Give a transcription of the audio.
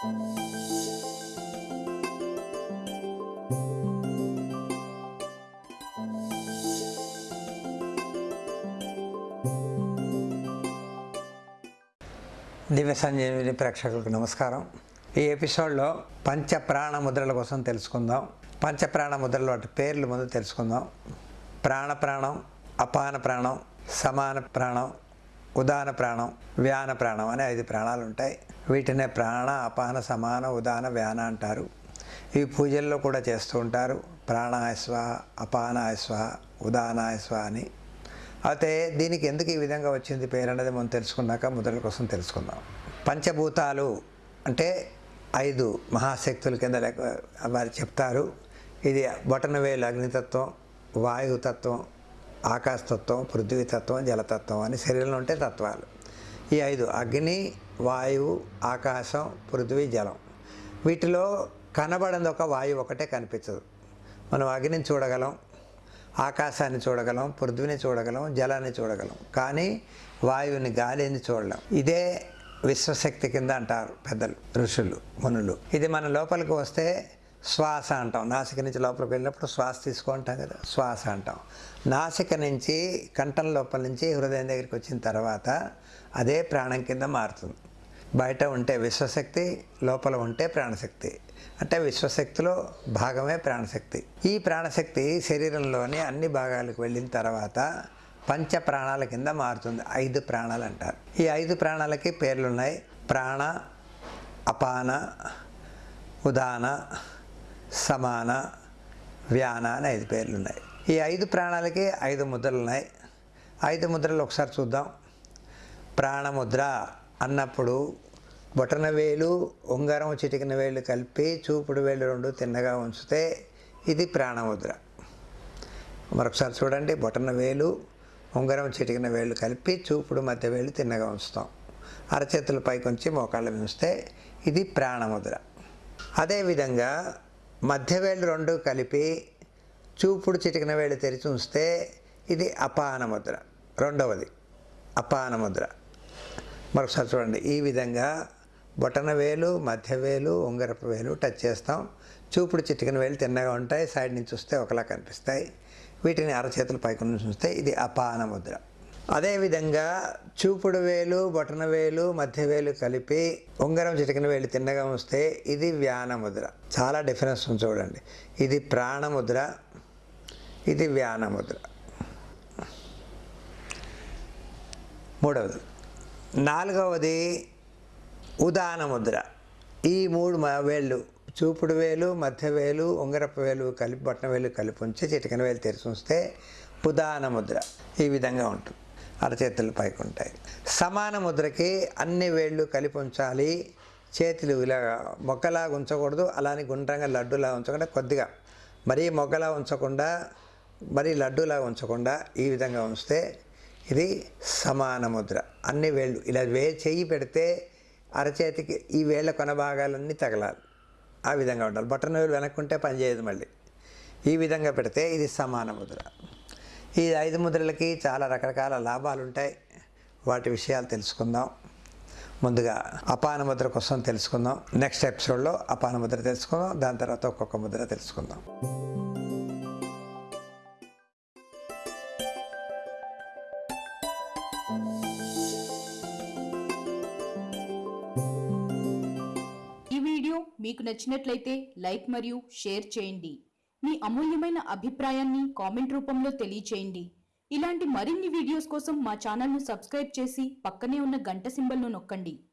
దివ్య సంజీవిని ప్రేక్షకులకు నమస్కారం. ఈ ఎపిసోడ్లో పంచప్రాణ ముద్రల కోసం తెలుసుకుందాం. పంచ ప్రాణ ముద్రల వాటి పేర్లు ముందు తెలుసుకుందాం. ప్రాణ ప్రాణం అపాన ప్రాణం సమాన ప్రాణం ఉదాన ప్రాణం వ్యాన ప్రాణం అనే ఐదు ప్రాణాలు ఉంటాయి వీటినే ప్రాణ అపాన సమాన ఉదాన వ్యాన అంటారు. ఇవి పూజల్లో కూడా చేస్తూ ఉంటారు. ప్రాణాయస్వ అపానాయస్వ ఉదానాయస్వ అని. అయితే దీనికి ఎందుకు ఈ విధంగా వచ్చింది పేరు అనేది మనం తెలుసుకున్నాక ముద్రల కోసం తెలుసుకుందాం. పంచభూతాలు అంటే ఐదు మహాశక్తుల కింద లేక వారు చెప్తారు. ఇది బొటనవేలు అగ్నితత్వం వాయుతత్వం ఆకాశతత్వం పృథ్వీతత్వం జలతత్వం అని శరీరంలో ఉంటే తత్వాలు. ఈ ఐదు అగ్ని వాయువు ఆకాశం పృథ్వీ జలం. వీటిలో కనబడింది ఒక వాయువు ఒకటే కనిపించదు. మనం అగ్నిని చూడగలం ఆకాశాన్ని చూడగలం పృథ్వీని చూడగలం జలాన్ని చూడగలం. కానీ వాయువుని గాలిని చూడలేం. ఇదే విశ్వశక్తి కింద అంటారు పెద్దలు ఋషులు మునులు. ఇది మన లోపలికి వస్తే శ్వాస అంటాం. నాసిక నుంచి లోపలికి వెళ్ళినప్పుడు శ్వాస తీసుకుంటాం కదా. శ్వాస అంటాం. నాసిక నుంచి కంఠం లోపల నుంచి హృదయం దగ్గరికి వచ్చిన తర్వాత అదే ప్రాణం కింద మారుతుంది. బయట ఉంటే విశ్వశక్తి లోపల ఉంటే ప్రాణశక్తి. అంటే విశ్వశక్తిలో భాగమే ప్రాణశక్తి. ఈ ప్రాణశక్తి శరీరంలోని అన్ని భాగాలకు వెళ్ళిన తర్వాత పంచ ప్రాణాల కింద మారుతుంది. ఐదు ప్రాణాలు అంటారు. ఈ ఐదు ప్రాణాలకి పేర్లు ఉన్నాయి ప్రాణ అపాన ఉదాన సమాన వ్యాన అని ఐదు పేర్లు ఉన్నాయి ఈ ఐదు ప్రాణాలకి ఐదు ముద్రలు ఉన్నాయి ఐదు ముద్రలు ఒకసారి చూద్దాం. ప్రాణముద్ర అన్నప్పుడు బొటన వేలు ఉంగరం చిటికిన వేలు కలిపి చూపుడు వేలు రెండు తిన్నగా ఉంచితే ఇది ప్రాణముద్ర. మరొకసారి చూడండి. బొటన వేలు ఉంగరం చిటికిన వేలు కలిపి చూపుడు మధ్య వేలు తిన్నగా ఉంచుతాం. అరచేతుల పైకి ఉంచి మోకాళ్ళు ఉంచితే ఇది ప్రాణముద్ర. అదేవిధంగా మధ్య వేలు రెండు కలిపి చూపుడు చిటికిన వేలు తెరిచి ఉంచితే ఇది అపాన ముద్ర. రెండవది అపాన ముద్ర. మరొకసారి చూడండి ఈ విధంగా బొటన వేలు మధ్య వేలు ఉంగరపు వేలు టచ్ చేస్తాం. చూపుడు చిటికిన వేలు తిన్నగా ఉంటాయి సైడ్ నుంచి చూస్తే ఒకలా కనిపిస్తాయి. వీటిని అరచేతులు పైకి నుంచి చూస్తే ఇది అపాన ముద్ర. అదేవిధంగా చూపుడు వేలు బొటన వేలు మధ్య వేలు కలిపి ఉంగరం చిటికిన వేలు తిన్నగా వస్తే ఇది వ్యాన ముద్ర. చాలా డిఫరెన్స్ ఉంది చూడండి. ఇది ప్రాణముద్ర ఇది వ్యాన ముద్ర. మూడవది. నాలుగవది ఉదాన ముద్ర. ఈ మూడు మ- వేళ్ళు చూపుడు వేలు మధ్య వేలు ఉంగరపు వేలు కలిపి బొట్టన వేలు కలిపి ఉంచి చిటికన వేలు తెరిచి ఉంచితే ఉదాన ముద్ర. ఈ విధంగా ఉంటుంది. అరచేతులు పైకి ఉంటాయి సమాన ముద్రకి అన్ని వేళ్ళు కలిపి ఉంచాలి. చేతులు ఇలా మొక్కలాగా ఉంచకూడదు. అలానే గుండ్రంగా లడ్డులా ఉంచకుండా కొద్దిగా మరీ మొగ్గలా ఉంచకుండా మరీ లడ్డులా ఉంచకుండా ఈ విధంగా ఉంచితే ఇది సమాన ముద్ర. అన్ని వేళ్ళు ఇలా వే చెయ్యి పెడితే అరచేతికి ఈ వేళ్ళ కొన భాగాలన్నీ తగలాలి. ఆ విధంగా ఉండాలి. బటన్ వేలు వెనక్కుంటే పనిచేయదు మళ్ళీ. ఈ విధంగా పెడితే ఇది సమాన ముద్ర. ఈ ఐదు ముద్రలకి చాలా రకరకాల లాభాలు ఉంటాయి వాటి విషయాలు తెలుసుకుందాం. ముందుగా అపాన ముద్ర కోసం తెలుసుకుందాం. నెక్స్ట్ ఎపిసోడ్లో అపాన ముద్ర తెలుసుకుందాం. దాని తర్వాత ఒక్కొక్క ముద్ర తెలుసుకుందాం. ఈ వీడియో మీకు నచ్చినట్లయితే లైక్ మరియు షేర్ చేయండి. మీ అమూల్యమైన అభిప్రాయాన్ని కామెంట్ రూపంలో తెలియచేయండి. ఇలాంటి మరిన్ని వీడియోస్ కోసం మా ఛానల్ను సబ్స్క్రైబ్ చేసి పక్కనే ఉన్న గంట సింబల్ను నొక్కండి.